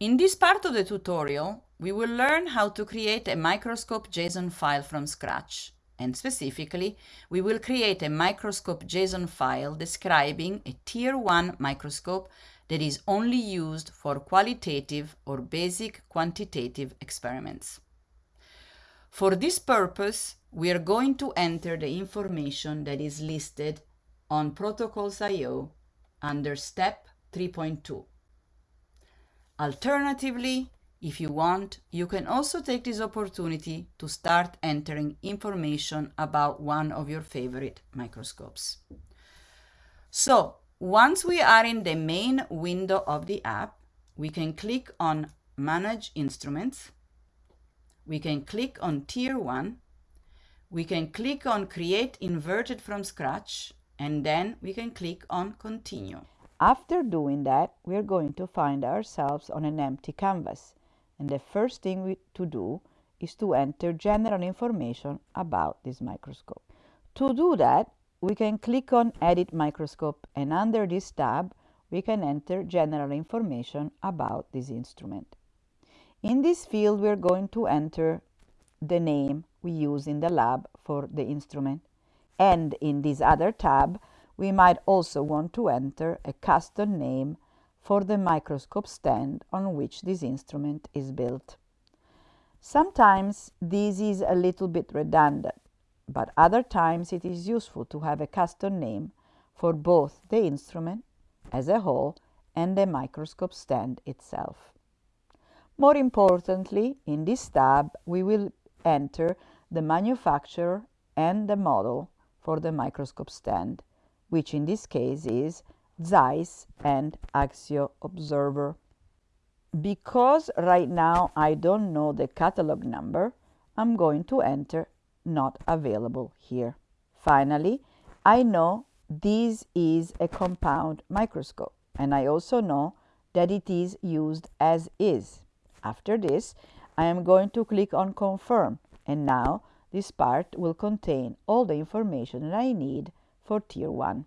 In this part of the tutorial, we will learn how to create a microscope JSON file from scratch. And specifically, we will create a microscope JSON file describing a Tier 1 microscope that is only used for qualitative or basic quantitative experiments. For this purpose, we are going to enter the information that is listed on protocols.io under step 3.2. Alternatively, if you want, you can also take this opportunity to start entering information about one of your favorite microscopes. So once we are in the main window of the app, we can click on Manage Instruments. We can click on Tier 1. We can click on Create Inverted from Scratch, and then we can click on Continue. After doing that, we are going to find ourselves on an empty canvas and the first thing we, to do is to enter general information about this microscope. To do that, we can click on Edit Microscope and under this tab, we can enter general information about this instrument. In this field, we are going to enter the name we use in the lab for the instrument. And in this other tab, we might also want to enter a custom name for the microscope stand on which this instrument is built. Sometimes this is a little bit redundant, but other times it is useful to have a custom name for both the instrument as a whole and the microscope stand itself. More importantly, in this tab, we will enter the manufacturer and the model for the microscope stand, which in this case is Zeiss and Axio Observer. Because right now I don't know the catalog number, I'm going to enter not available here. Finally, I know this is a compound microscope and I also know that it is used as is. After this, I am going to click on confirm and now this part will contain all the information that I need for tier 1.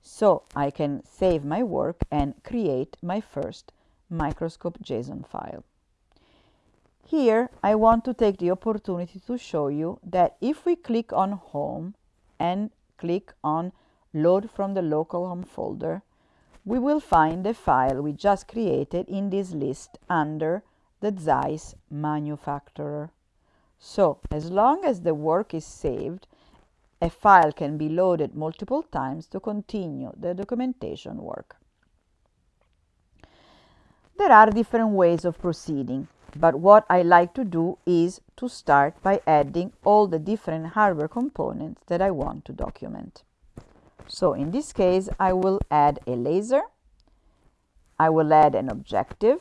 So I can save my work and create my first microscope JSON file. Here, I want to take the opportunity to show you that if we click on Home and click on Load from the local home folder, we will find the file we just created in this list under the Zeiss manufacturer. So, as long as the work is saved, a file can be loaded multiple times to continue the documentation work. There are different ways of proceeding, but what I like to do is to start by adding all the different hardware components that I want to document. So in this case, I will add a laser, I will add an objective,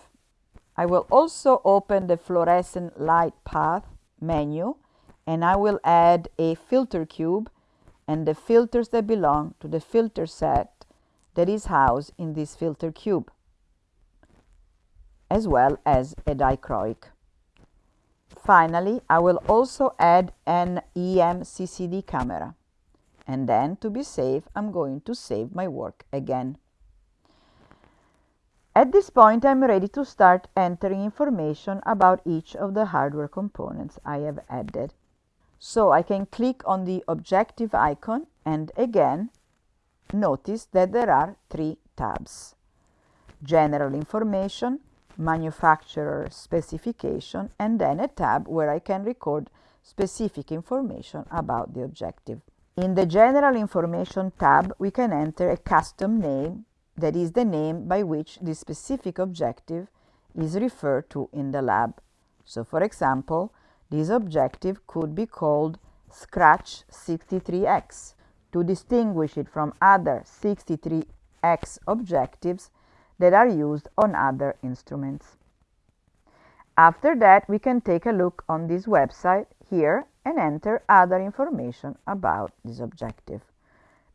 I will also open the fluorescent light path menu and I will add a filter cube and the filters that belong to the filter set that is housed in this filter cube, as well as a dichroic. Finally, I will also add an EMCCD camera. And then, to be safe, I'm going to save my work again. At this point, I'm ready to start entering information about each of the hardware components I have added. So I can click on the objective icon and again notice that there are three tabs. General information, manufacturer specification, and then a tab where I can record specific information about the objective. In the General Information tab, we can enter a custom name, that is the name by which the specific objective is referred to in the lab. So, for example, this objective could be called Scratch 63X to distinguish it from other 63X objectives that are used on other instruments. After that, we can take a look on this website here and enter other information about this objective.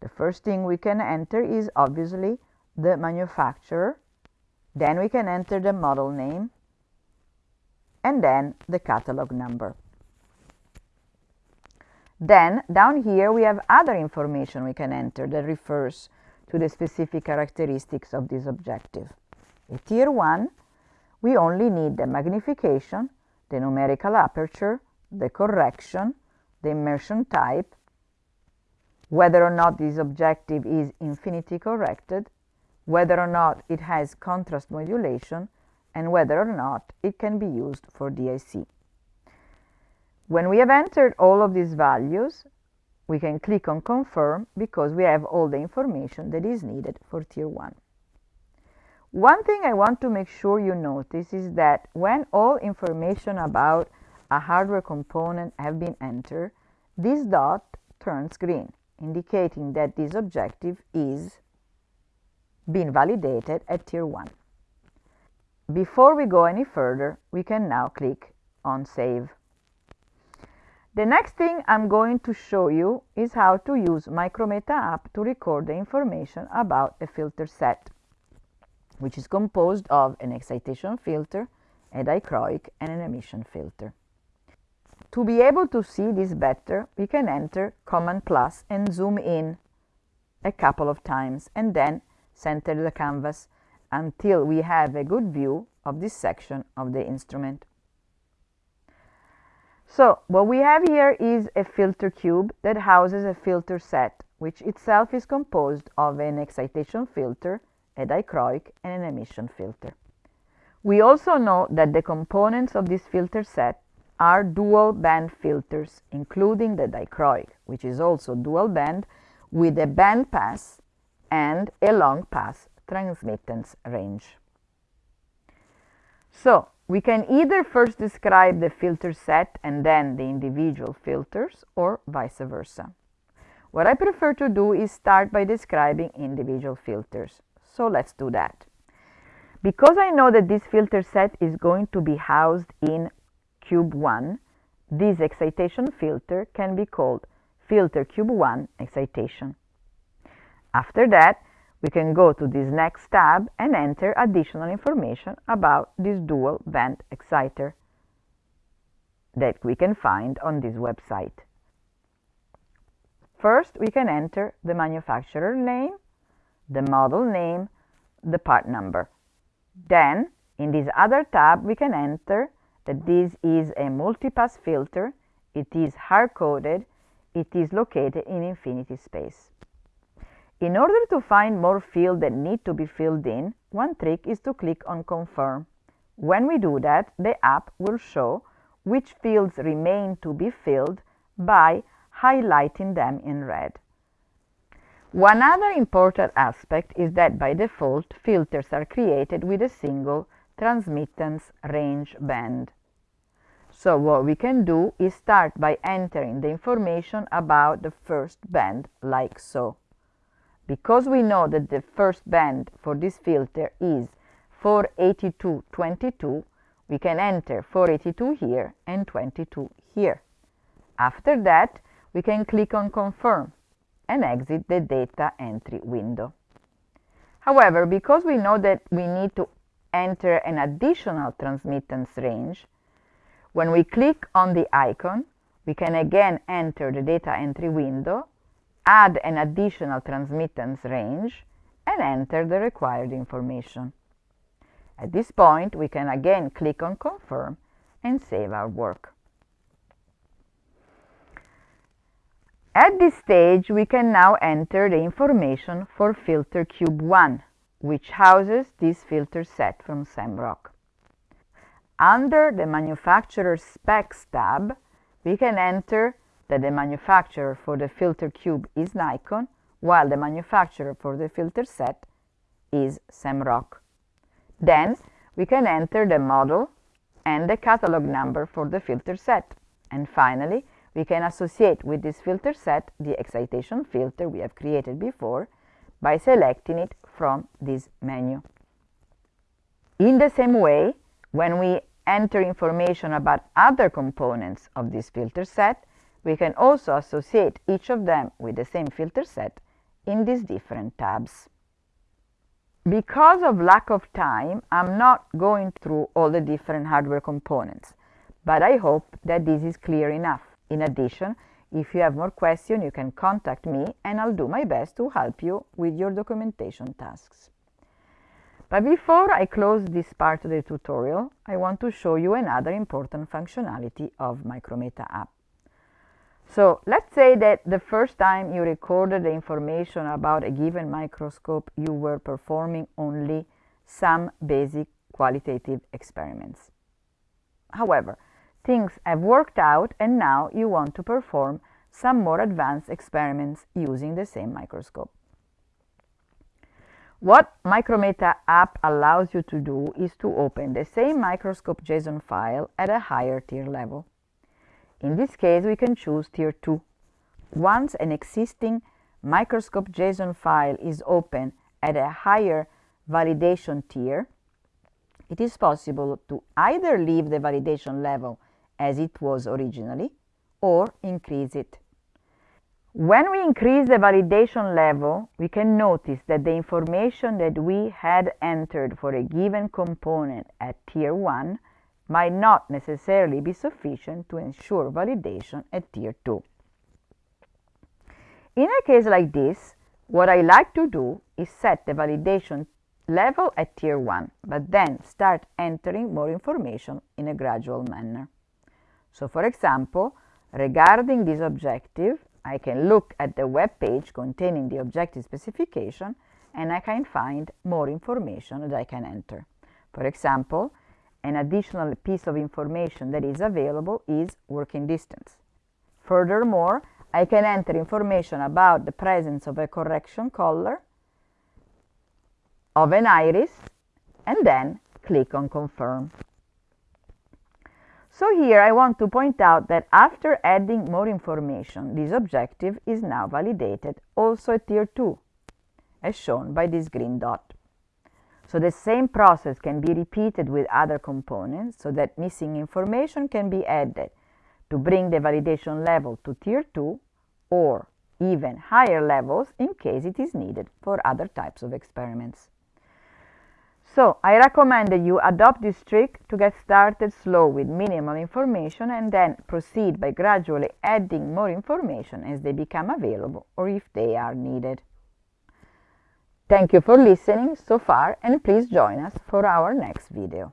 The first thing we can enter is obviously the manufacturer. Then we can enter the model name and then the catalog number. Then down here we have other information we can enter that refers to the specific characteristics of this objective. A tier 1 we only need the magnification, the numerical aperture, the correction, the immersion type, whether or not this objective is infinity corrected, whether or not it has contrast modulation, and whether or not it can be used for DIC. When we have entered all of these values, we can click on confirm because we have all the information that is needed for tier 1. One thing I want to make sure you notice is that when all information about a hardware component have been entered, this dot turns green, indicating that this objective is being validated at tier 1. Before we go any further, we can now click on Save. The next thing I'm going to show you is how to use Micrometa app to record the information about a filter set, which is composed of an excitation filter, a dichroic, and an emission filter. To be able to see this better, we can enter Command plus and zoom in a couple of times and then center the canvas until we have a good view of this section of the instrument. So what we have here is a filter cube that houses a filter set, which itself is composed of an excitation filter, a dichroic, and an emission filter. We also know that the components of this filter set are dual band filters, including the dichroic, which is also dual band with a band pass and a long pass transmittance range. So we can either first describe the filter set and then the individual filters or vice versa. What I prefer to do is start by describing individual filters. So let's do that. Because I know that this filter set is going to be housed in cube 1, this excitation filter can be called filter cube 1 excitation. After that, we can go to this next tab and enter additional information about this dual band exciter that we can find on this website. First, we can enter the manufacturer name, the model name, the part number. Then, in this other tab, we can enter that this is a multipass filter, it is hard-coated, it is located in infinity space. In order to find more fields that need to be filled in, one trick is to click on Confirm. When we do that, the app will show which fields remain to be filled by highlighting them in red. One other important aspect is that by default, filters are created with a single transmittance range band. So what we can do is start by entering the information about the first band like so. Because we know that the first band for this filter is 482.22, we can enter 482 here and 22 here. After that, we can click on Confirm and exit the data entry window. However, because we know that we need to enter an additional transmittance range, when we click on the icon, we can again enter the data entry window add an additional transmittance range and enter the required information. At this point, we can again click on Confirm and save our work. At this stage, we can now enter the information for filter cube 1, which houses this filter set from Semrock. Under the Manufacturer Specs tab, we can enter that the manufacturer for the filter cube is Nikon, while the manufacturer for the filter set is Semrock. Then we can enter the model and the catalog number for the filter set. And finally, we can associate with this filter set the excitation filter we have created before by selecting it from this menu. In the same way, when we enter information about other components of this filter set, we can also associate each of them with the same filter set in these different tabs. Because of lack of time, I'm not going through all the different hardware components, but I hope that this is clear enough. In addition, if you have more questions, you can contact me and I'll do my best to help you with your documentation tasks. But before I close this part of the tutorial, I want to show you another important functionality of Micrometa app. So let's say that the first time you recorded the information about a given microscope, you were performing only some basic qualitative experiments. However, things have worked out and now you want to perform some more advanced experiments using the same microscope. What Micrometa app allows you to do is to open the same microscope JSON file at a higher tier level. In this case, we can choose tier 2. Once an existing microscope JSON file is open at a higher validation tier, it is possible to either leave the validation level as it was originally or increase it. When we increase the validation level, we can notice that the information that we had entered for a given component at tier 1 might not necessarily be sufficient to ensure validation at tier 2. In a case like this, what I like to do is set the validation level at tier 1, but then start entering more information in a gradual manner. So for example, regarding this objective, I can look at the web page containing the objective specification and I can find more information that I can enter. For example, an additional piece of information that is available is working distance. Furthermore, I can enter information about the presence of a correction collar, of an iris, and then click on confirm. So here I want to point out that after adding more information, this objective is now validated also at tier 2, as shown by this green dot. So the same process can be repeated with other components so that missing information can be added to bring the validation level to tier 2 or even higher levels in case it is needed for other types of experiments. So I recommend that you adopt this trick to get started slow with minimal information and then proceed by gradually adding more information as they become available or if they are needed. Thank you for listening so far and please join us for our next video.